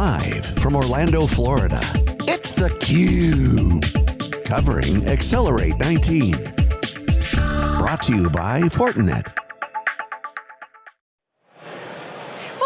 Live from Orlando, Florida, it's theCUBE. Covering Accelerate 19. Brought to you by Fortinet.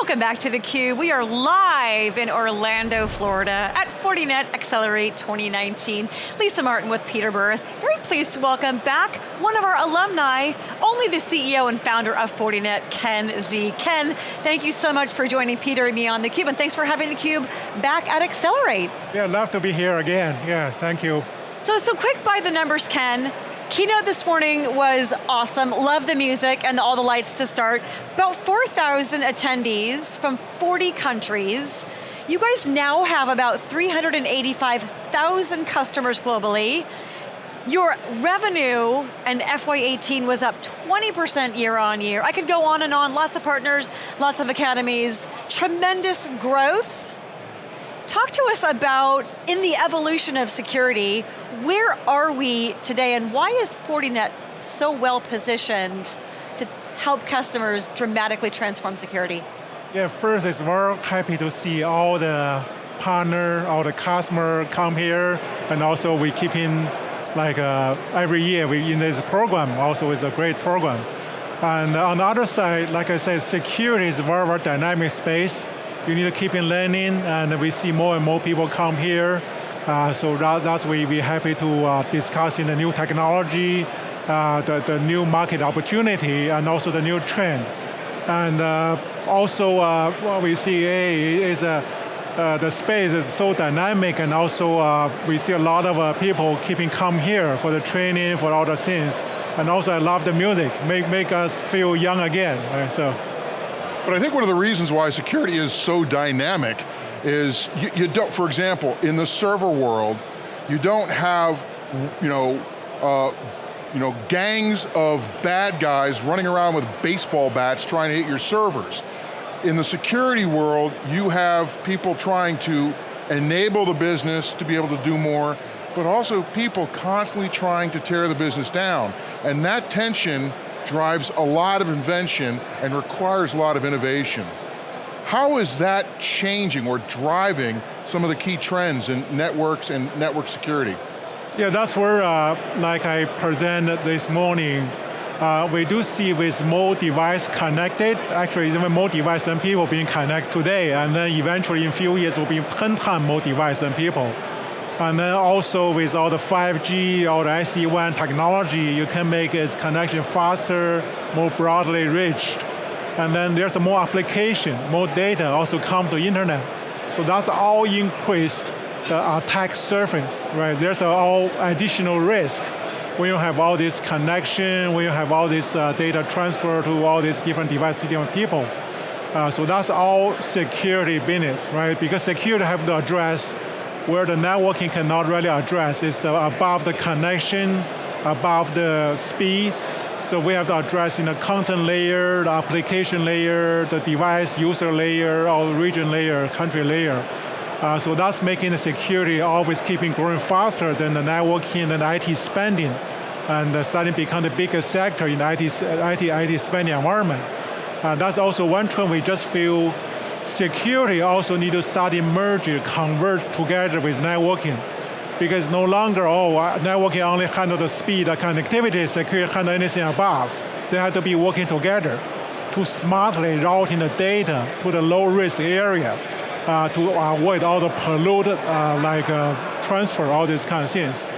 Welcome back to theCUBE. We are live in Orlando, Florida at Fortinet Accelerate 2019. Lisa Martin with Peter Burris. Very pleased to welcome back one of our alumni, only the CEO and founder of Fortinet, Ken Xie. Ken, thank you so much for joining Peter and me on theCUBE, and thanks for having theCUBE back at Accelerate. Yeah, love to be here again. Yeah, thank you. So, so quick by the numbers, Ken. Keynote this morning was awesome. Love the music and all the lights to start. About 4,000 attendees from 40 countries. You guys now have about 385,000 customers globally. Your revenue and FY18 was up 20% year on year. I could go on and on, lots of partners, lots of academies, tremendous growth. Talk to us about, in the evolution of security, where are we today and why is Fortinet so well positioned to help customers dramatically transform security? Yeah, first it's very happy to see all the partner, all the customer come here, and also we keep in like uh, every year we in this program, also is a great program. And on the other side, like I said, security is a very, very dynamic space you need to keep in learning, and we see more and more people come here. Uh, so that, that's why we're happy to uh, discussing the new technology, uh, the, the new market opportunity, and also the new trend. And uh, also uh, what we see hey, is uh, the space is so dynamic and also we see a lot of people keeping come here for the training, for all the things. And also I love the music, make, make us feel young again. Right? So. But I think one of the reasons why security is so dynamic is you, you don't, for example, in the server world, you don't have, you know, uh, you know, gangs of bad guys running around with baseball bats trying to hit your servers. In the security world, you have people trying to enable the business to be able to do more, but also people constantly trying to tear the business down. And that tension drives a lot of invention and requires a lot of innovation. How is that changing or driving some of the key trends in networks and network security? Yeah, that's where, uh, like I presented this morning, uh, we do see with more device connected, actually even more device than people being connected today, and then eventually in a few years will be 10 times more device than people. And then also with all the 5G or the SD-WAN technology, you can make its connection faster, more broadly reached. And then there's more application, more data also come to internet. So that's all increased the attack surface, right? There's all additional risk when you have all this connection, when you have all this uh, data transfer to all these different devices, different people. Uh, so that's all security business, right? Because security have to address where the networking cannot really address is the above the connection, above the speed. So we have to address in the content layer, the application layer, the device user layer, or region layer, country layer. Uh, so that's making the security always keeping growing faster than the networking and the IT spending, and uh, starting to become the biggest sector in the IT, IT, IT spending environment. Uh, that's also one trend we just feel security also need to start emerging, convert together with networking. Because no longer, oh, networking only handle the speed, the connectivity, security handle anything above. They have to be working together to smartly routing the data to the low risk area uh, to avoid all the polluted, uh, like uh, transfer, all these kind of things.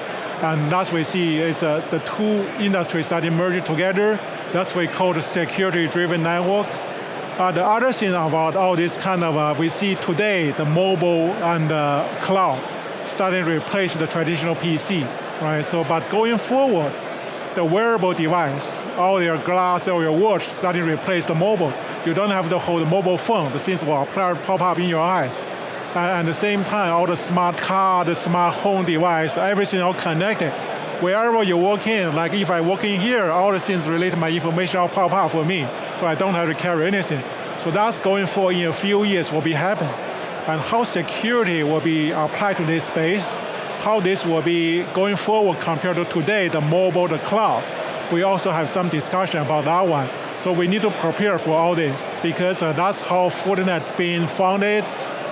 And that's what we see is uh, the two industries that emerging together. That's what we call the security-driven network. Uh, the other thing about all this kind of, uh, we see today the mobile and the cloud starting to replace the traditional PC, right? So, but going forward, the wearable device, all your glass or your watch starting to replace the mobile. You don't have to hold the mobile phone, the things will pop up in your eyes. And at the same time, all the smart car, the smart home device, everything all connected. Wherever you walk in, like if I walk in here, all the things related to my information all pop up for me so I don't have to carry anything. So that's going for in a few years will be happen. And how security will be applied to this space, how this will be going forward compared to today, the mobile, the cloud. We also have some discussion about that one. So we need to prepare for all this because uh, that's how Fortinet being founded.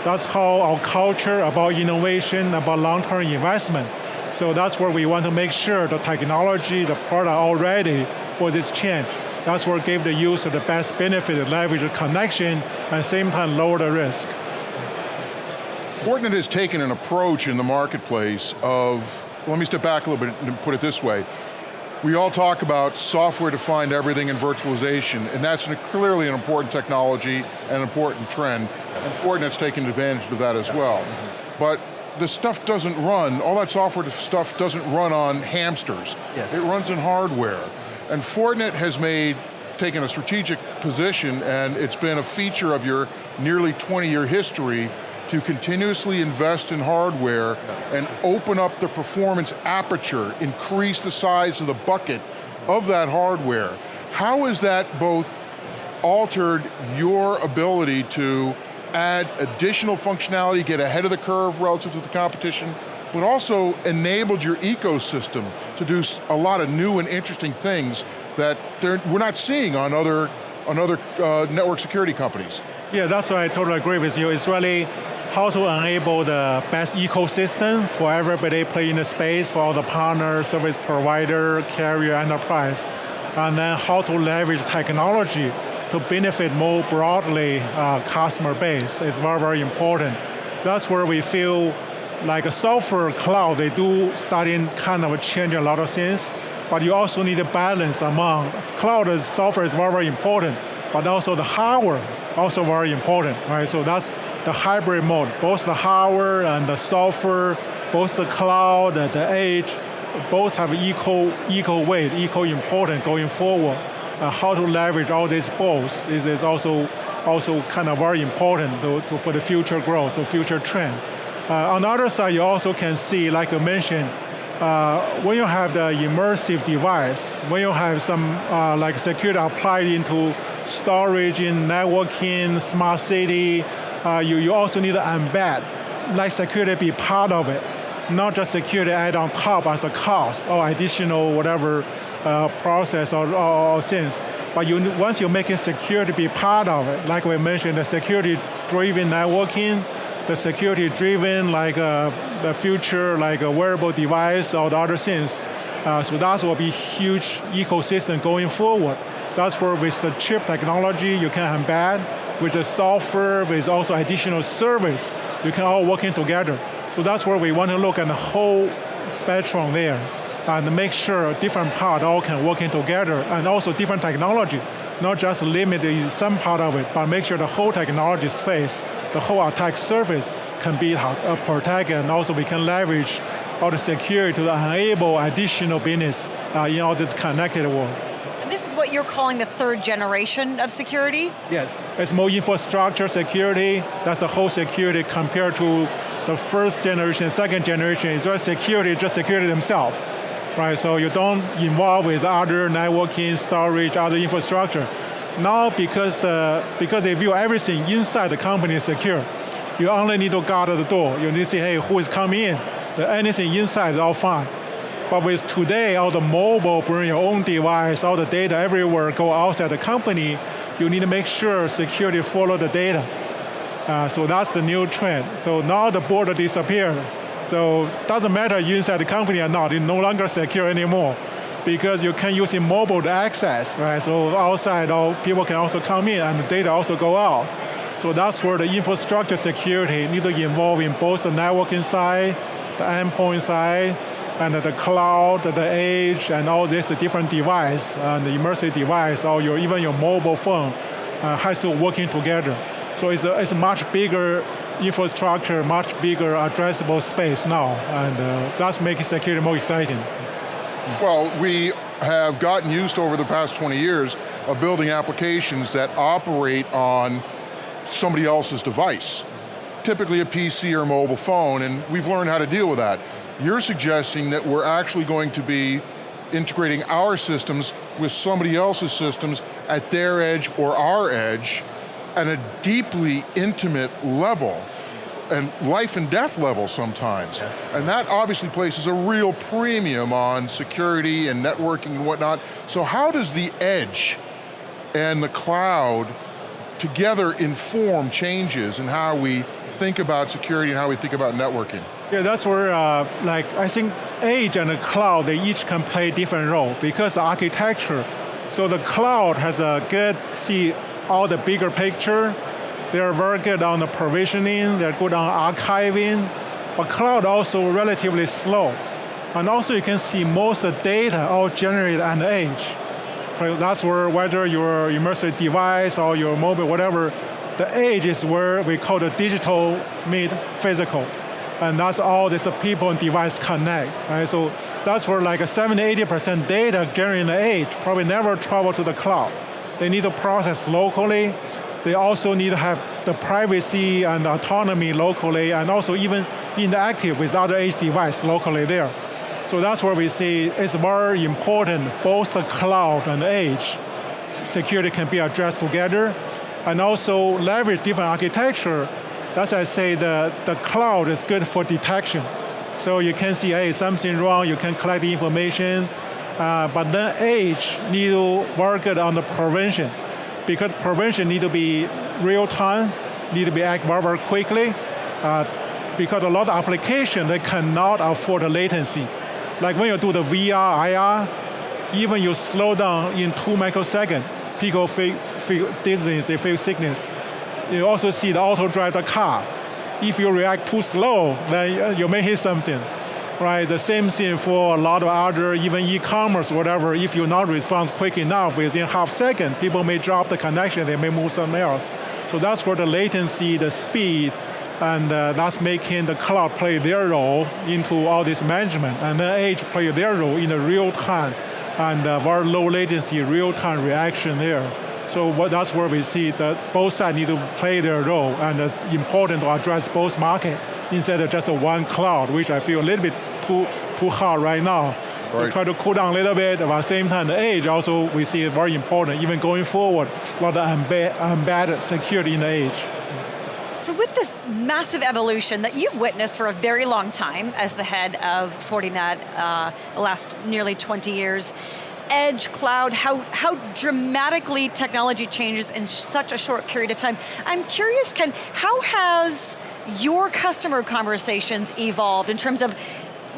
That's how our culture about innovation, about long-term investment. So that's where we want to make sure the technology, the product are ready for this change. That's what gave the user the best benefit, leverage the connection, and at the same time lower the risk. Fortinet has taken an approach in the marketplace of, let me step back a little bit and put it this way. We all talk about software-defined everything and virtualization, and that's an, clearly an important technology and an important trend, and Fortinet's taken advantage of that as well. But the stuff doesn't run, all that software stuff doesn't run on hamsters. Yes. It runs in hardware. And Fortinet has made, taken a strategic position and it's been a feature of your nearly 20 year history to continuously invest in hardware and open up the performance aperture, increase the size of the bucket of that hardware. How has that both altered your ability to add additional functionality, get ahead of the curve relative to the competition, but also enabled your ecosystem to do a lot of new and interesting things that we're not seeing on other, on other uh, network security companies. Yeah, that's why I totally agree with you. It's really how to enable the best ecosystem for everybody play in the space, for all the partners, service provider, carrier, enterprise. And then how to leverage technology to benefit more broadly uh, customer base is very, very important. That's where we feel like a software cloud, they do starting kind of change a lot of things, but you also need a balance among, cloud software is very, very important, but also the hardware also very important, right? So that's the hybrid mode, both the hardware and the software, both the cloud and the edge, both have equal, equal weight, equal important going forward. Uh, how to leverage all these both is, is also, also kind of very important to, to, for the future growth, the future trend. Uh, on the other side, you also can see, like I mentioned, uh, when you have the immersive device, when you have some uh, like security applied into storage, in networking, smart city, you, you also need to embed, like security be part of it, not just security add on top as a cost or additional whatever uh, process or, or, or things. But you, once you're making security be part of it, like we mentioned, the security-driven networking, the security-driven like uh, the future like a wearable device or the other things. Uh, so that will be huge ecosystem going forward. That's where with the chip technology you can embed with the software, with also additional service, you can all working together. So that's where we want to look at the whole spectrum there and make sure different part all can working together and also different technology, not just limit some part of it, but make sure the whole technology space, the whole attack surface can be uh, protected and also we can leverage all the security to enable additional business uh, in all this connected world this is what you're calling the third generation of security? Yes, it's more infrastructure security, that's the whole security compared to the first generation, second generation, it's just security, just security themselves. Right, so you don't involve with other networking, storage, other infrastructure. Now because the because they view everything inside the company is secure, you only need to guard the door. You need to say, hey, who is coming in? The, anything inside is all fine. But with today, all the mobile, bring your own device, all the data everywhere go outside the company, you need to make sure security follow the data. Uh, so that's the new trend. So now the border disappeared. So doesn't matter you inside the company or not, it's no longer secure anymore because you can use mobile to access, right? So outside, all people can also come in and the data also go out. So that's where the infrastructure security need to involve in both the networking side, the endpoint side, and the cloud, the edge, and all this different device, and the immersive device, or your, even your mobile phone, uh, has to working together. So it's a, it's a much bigger infrastructure, much bigger addressable space now, and uh, that's making security more exciting. Well, we have gotten used over the past 20 years of building applications that operate on somebody else's device, typically a PC or mobile phone, and we've learned how to deal with that. You're suggesting that we're actually going to be integrating our systems with somebody else's systems at their edge or our edge at a deeply intimate level and life and death level sometimes. Yes. And that obviously places a real premium on security and networking and whatnot. So how does the edge and the cloud together inform changes in how we think about security and how we think about networking? Yeah, that's where, uh, like, I think edge and the cloud, they each can play different role because the architecture. So the cloud has a good, see all the bigger picture. They're very good on the provisioning, they're good on archiving, but cloud also relatively slow. And also you can see most of the data all generated on the edge. So that's where whether your immersive device or your mobile, whatever, the edge is where we call the digital meet physical. And that's all this people and device connect. Right? So that's where like a 70, 80% data generated in the edge probably never travel to the cloud. They need to process locally. They also need to have the privacy and autonomy locally and also even interactive with other edge device locally there. So that's where we see it's very important, both the cloud and edge security can be addressed together, and also leverage different architecture. That's why I say the, the cloud is good for detection. So you can see, hey, something wrong, you can collect the information, uh, but then edge need to work on the prevention, because prevention need to be real time, need to be act very, quickly, uh, because a lot of applications, they cannot afford the latency. Like when you do the VR, IR, even you slow down in two microseconds, people feel, feel dizziness, they feel sickness. You also see the auto drive the car. If you react too slow, then you may hit something. Right, the same thing for a lot of other, even e-commerce, whatever, if you not respond quick enough within half second, people may drop the connection, they may move somewhere else. So that's where the latency, the speed, and uh, that's making the cloud play their role into all this management, and then edge play their role in the real time, and uh, very low latency, real time reaction there. So what, that's where we see that both sides need to play their role, and uh, important to address both market instead of just one cloud, which I feel a little bit too, too hard right now. So right. try to cool down a little bit, but at the same time, the edge also we see very important, even going forward, a lot of embedded security in the edge. So with this massive evolution that you've witnessed for a very long time as the head of Fortinet, uh, the last nearly 20 years, edge, cloud, how, how dramatically technology changes in such a short period of time. I'm curious, Ken, how has your customer conversations evolved in terms of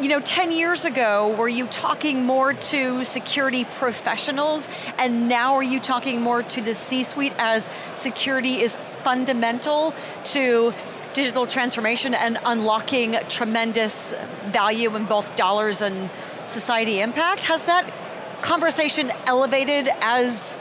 you know, 10 years ago, were you talking more to security professionals, and now are you talking more to the C-suite as security is fundamental to digital transformation and unlocking tremendous value in both dollars and society impact? Has that conversation elevated as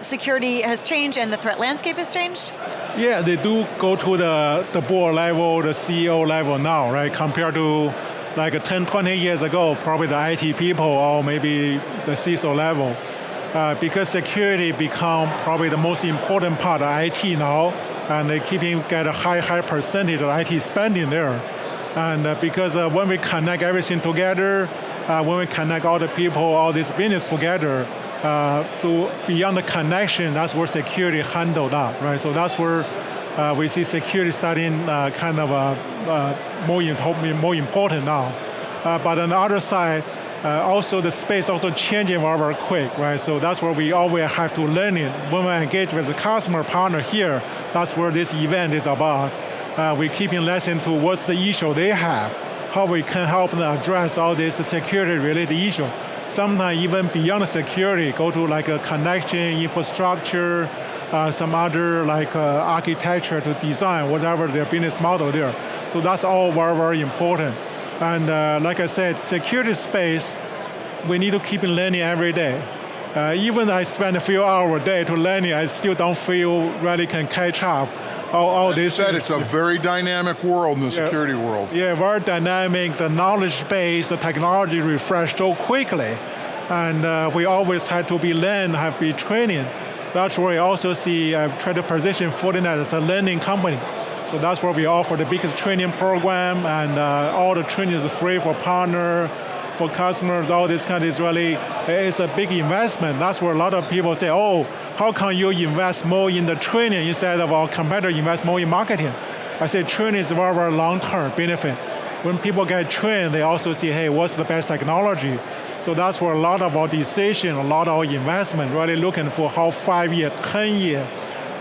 security has changed and the threat landscape has changed? Yeah, they do go to the, the board level, the CEO level now, right? Compared to like 10, 20 years ago, probably the IT people or maybe the CISO level. Uh, because security become probably the most important part of IT now, and they keeping get a high, high percentage of IT spending there. And uh, because uh, when we connect everything together, uh, when we connect all the people, all this business together, uh, so beyond the connection, that's where security handled that, right? So that's where uh, we see security starting uh, kind of uh, uh more, more important now. Uh, but on the other side, also the space also changing very, quick, right? So that's where we always have to learn it. When we engage with the customer partner here, that's where this event is about. we keeping listening to what's the issue they have, how we can help them address all this security related issue. Sometimes even beyond security, go to like a connection, infrastructure, uh, some other like uh, architecture to design whatever their business model there. So that's all very, very important. And uh, like I said, security space, we need to keep learning every day. Uh, even I spend a few hours a day to learning, I still don't feel really can catch up. All, all this said, it's a very dynamic world in the yeah, security world. Yeah, very dynamic. The knowledge base, the technology refresh so quickly, and uh, we always have to be learn, have to be training. That's where we also see, I've uh, tried to position Fortinet as a learning company. So that's where we offer the biggest training program and uh, all the training is free for partner, for customers, all this kind of is really, it's a big investment. That's where a lot of people say, oh, how can you invest more in the training instead of our competitor invest more in marketing? I say training is very, very long-term benefit. When people get trained, they also see, hey, what's the best technology? So that's where a lot of our decision, a lot of our investment, really looking for how five year, 10 year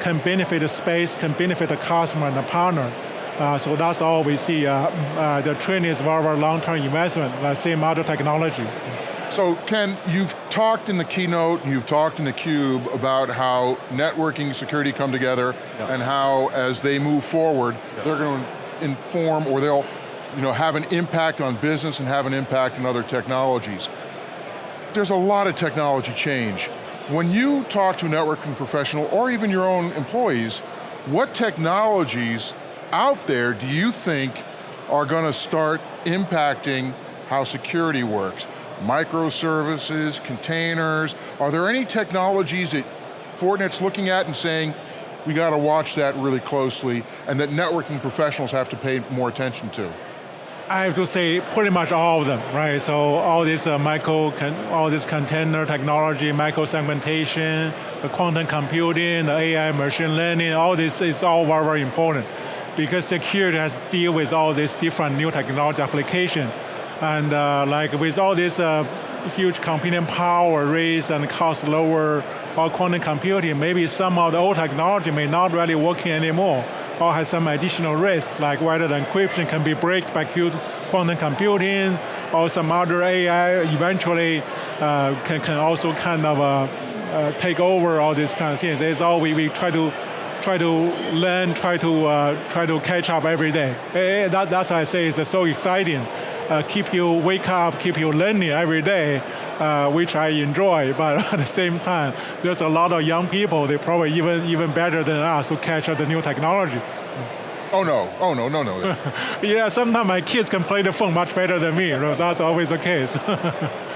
can benefit the space, can benefit the customer and the partner. Uh, so that's all we see. Uh, uh, the trend is very, very long-term investment, the same other technology. So Ken, you've talked in the keynote and you've talked in theCUBE about how networking security come together Yeah. and how as they move forward, they're going to inform or they'll you know, have an impact on business and have an impact on other technologies. There's a lot of technology change. When you talk to a networking professional or even your own employees, what technologies out there do you think are going to start impacting how security works? Microservices, containers, are there any technologies that Fortinet's looking at and saying, we got to watch that really closely and that networking professionals have to pay more attention to? I have to say pretty much all of them, right? So all this uh, micro, all this container technology, micro segmentation, the quantum computing, the AI, machine learning, all this is all very, very important because security has to deal with all these different new technology application. And uh, like with all this uh, huge computing power raise and cost lower or quantum computing, maybe some of the old technology may not really working anymore or has some additional risk, like whether the encryption can be breached by quantum computing, or some other AI eventually uh, can, can also kind of uh, uh, take over all these kind of things. It's all we, we try to try to learn, try to uh, try to catch up every day. Eh, eh, that, that's why I say it's so exciting. Uh, keep you wake up, keep you learning every day, uh, which I enjoy. But at the same time, there's a lot of young people. They probably even even better than us to catch up the new technology. Oh no, oh no, no, no. Yeah, sometimes my kids can play the phone much better than me. That's always the case.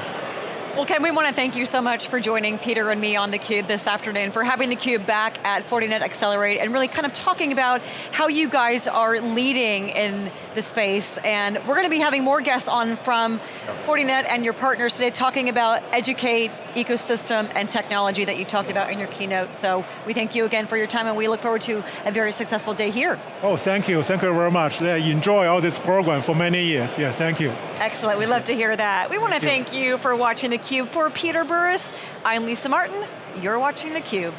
Well, Ken, we want to thank you so much for joining Peter and me on theCUBE this afternoon, for having theCUBE back at Fortinet Accelerate, and really kind of talking about how you guys are leading in the space. And we're going to be having more guests on from Fortinet and your partners today, talking about educate, ecosystem, and technology that you talked about in your keynote. So we thank you again for your time, and we look forward to a very successful day here. oh, thank you, thank you very much. Yeah, enjoy all this program for many years. Yeah, thank you. Excellent, we love to hear that. We want to Thank you for watching theCUBE. For Peter Burris, I'm Lisa Martin. You're watching theCUBE.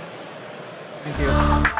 Thank you.